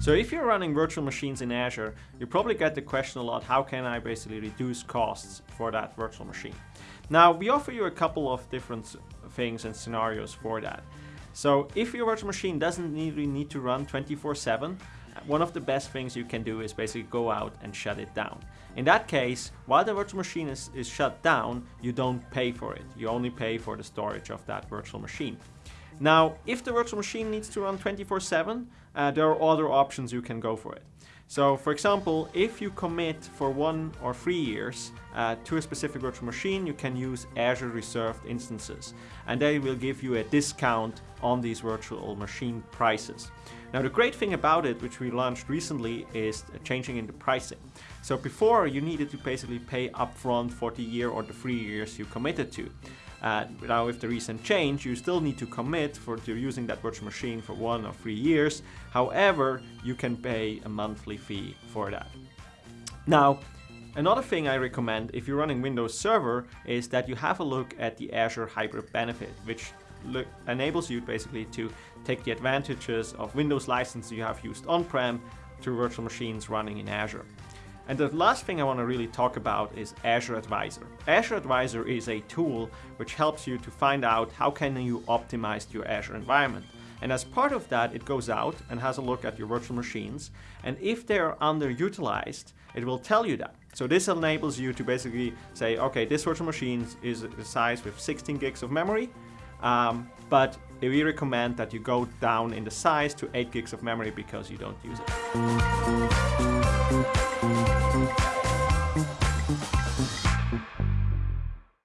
So if you're running virtual machines in Azure, you probably get the question a lot, how can I basically reduce costs for that virtual machine? Now, we offer you a couple of different things and scenarios for that. So if your virtual machine doesn't really need to run 24-7, one of the best things you can do is basically go out and shut it down. In that case, while the virtual machine is, is shut down, you don't pay for it. You only pay for the storage of that virtual machine. Now, if the virtual machine needs to run 24-7, uh, there are other options you can go for it. So for example, if you commit for one or three years uh, to a specific virtual machine, you can use Azure reserved instances and they will give you a discount on these virtual machine prices. Now the great thing about it, which we launched recently, is changing in the pricing. So before you needed to basically pay upfront for the year or the three years you committed to. Uh, now with the recent change, you still need to commit for to using that virtual machine for one or three years. However, you can pay a monthly fee for that. Now, Another thing I recommend if you're running Windows Server is that you have a look at the Azure Hybrid Benefit, which enables you basically to take the advantages of Windows license you have used on-prem to virtual machines running in Azure. And the last thing I want to really talk about is Azure Advisor. Azure Advisor is a tool which helps you to find out how can you optimize your Azure environment. And as part of that, it goes out and has a look at your virtual machines. And if they're underutilized, it will tell you that. So this enables you to basically say, okay, this virtual machine is a size with 16 gigs of memory, um, but we recommend that you go down in the size to 8 gigs of memory because you don't use it.